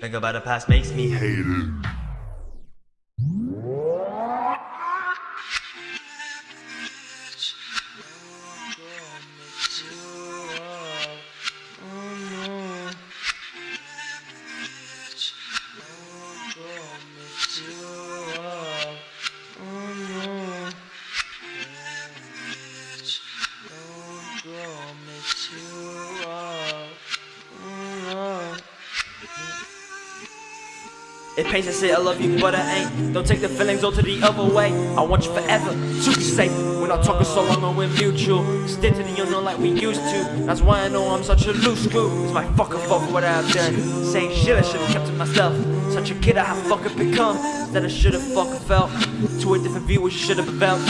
Think about the past makes me hate it. It pains to say I love you, but I ain't. Don't take the feelings all to the other way. I want you forever to be safe. We're not talking so long and we're mutual. Stick to the unknown like we used to. That's why I know I'm such a loose screw. It's my fucking fault for what I've done. Saying shit I should've kept to myself. Such a kid I have fucking become. That I should've fucking felt. To a different view, what you should've felt.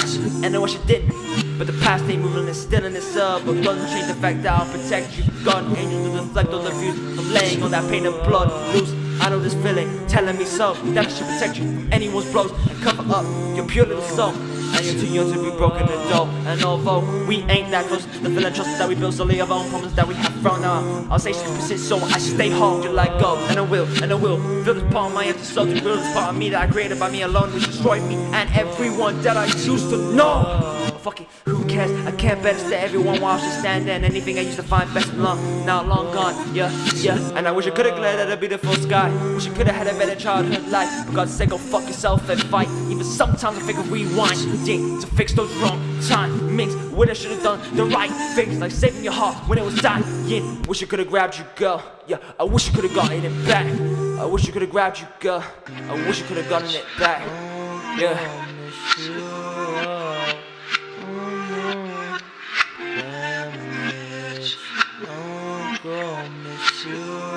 And I wish I didn't. But the past ain't moving, it's still in this up. But doesn't change the fact that I'll protect you. God, angels to deflect all the views from laying on that pain and blood loose. I know this feeling telling me so that I should protect you from anyone's blows and cover up your pure little soul. And you're too young to be broken and dull. And although we ain't that close, the feeling trust that we built solely of our own problems that we have thrown out. I'll say she persist, so I stay home. You like go, and I will, and I will. Feel this part of my empty soul, to real this part of me that I created by me alone, which destroyed me and everyone that I used to know. Fuck it, who cares? I can't better stay everyone while she standing. Anything I used to find best and long, now long gone. Yeah, yeah. And I wish I could've glared at a beautiful sky. Wish I could've had a better childhood life. For God's sake, go fuck yourself and fight. Even sometimes I think of rewind. Yeah, to fix those wrong timings. When I should've done the right things, like saving your heart when it was dying. Wish I could've grabbed you, girl. Yeah, I wish I could've gotten it back. I wish I could've grabbed you, girl. I wish I could've gotten it back. Yeah. you.